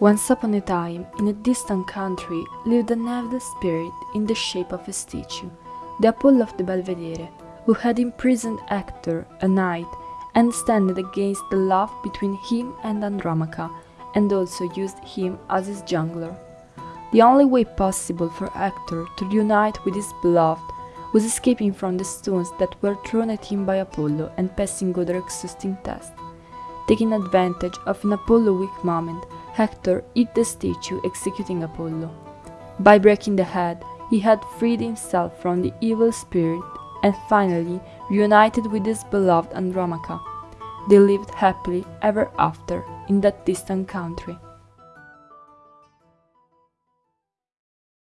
Once upon a time, in a distant country, lived an evil spirit in the shape of a statue, the Apollo of the Belvedere, who had imprisoned Hector, a knight, and standed against the love between him and Andromache, and also used him as his jungler. The only way possible for Hector to reunite with his beloved was escaping from the stones that were thrown at him by Apollo and passing other exhausting tests. Taking advantage of an Apollo weak moment, Hector hit the statue executing Apollo. By breaking the head, he had freed himself from the evil spirit and finally reunited with his beloved Andromache. They lived happily ever after in that distant country.